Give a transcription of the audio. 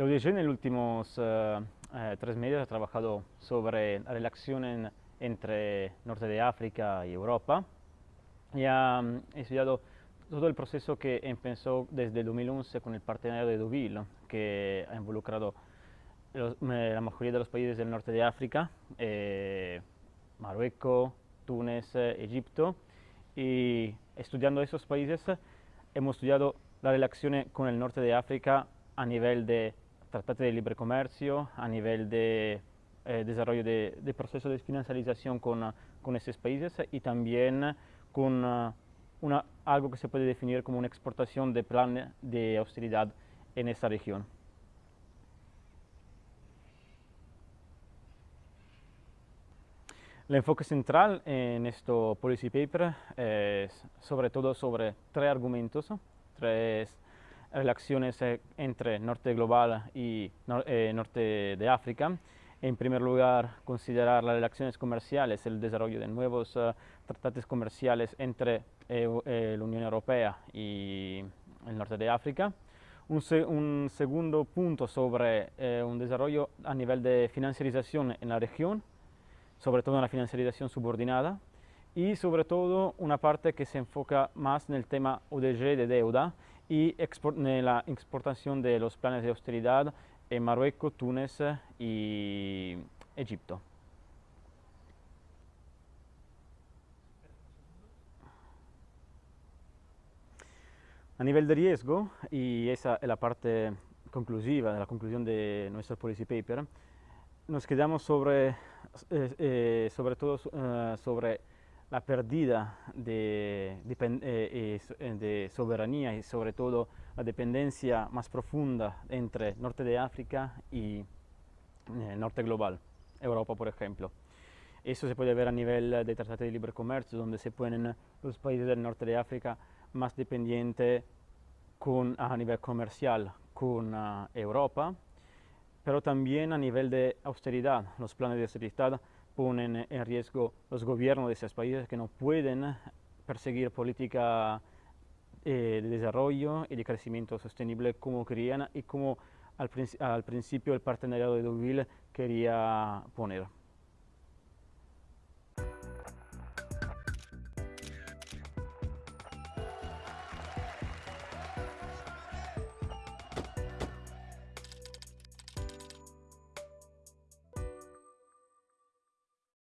El ODG en los últimos eh, eh, tres meses ha trabajado sobre la relación entre Norte de África y Europa. Y ha mm, estudiado todo el proceso que empezó desde 2011 con el partenariado de Deauville, que ha involucrado la mayoría de los países del norte de África, eh, Marruecos, Túnez, Egipto, y estudiando esos países hemos estudiado la relación con el norte de África a nivel de tratados de libre comercio, a nivel de eh, desarrollo de, de, proceso de financiarización con, con esos países y también con uh, una, algo que se puede definir como una exportación de plan de austeridad en esta región. El enfoque central en este policy paper es sobre todo sobre tres argumentos, tres relaciones eh, entre norte global y eh, norte de África. En primer lugar, considerar las relaciones comerciales, el desarrollo de nuevos uh, tratados comerciales entre eh, la Unión Europea y el norte de África. Un, se un segundo punto sobre eh, un desarrollo a nivel de financiarización en la región, sobre todo en la financiarización subordinada, y sobre todo una parte que se enfoca más en el tema ODG de deuda y en la exportación de los planes de austeridad en Marruecos, Túnez y Egipto. A nivel de riesgo, y esa es la parte conclusiva la conclusión de nuestro policy paper, nos quedamos sobre, eh, eh, sobre todo uh, sobre la pérdida de, eh, de, soberanía y sobre todo la dependencia más profunda entre norte de África y norte global, Europa por ejemplo. Eso se puede ver a nivel de tratado de libre comercio, donde se ponen los países del norte de África más dependientes con, a nivel comercial con uh, Europa, pero también a nivel de austeridad. Los planes de austeridad ponen en riesgo los gobiernos de esos países que no pueden perseguir política eh, de desarrollo y de crecimiento sostenible como querían y como al, al principio el partenariado de Deauville quería poner.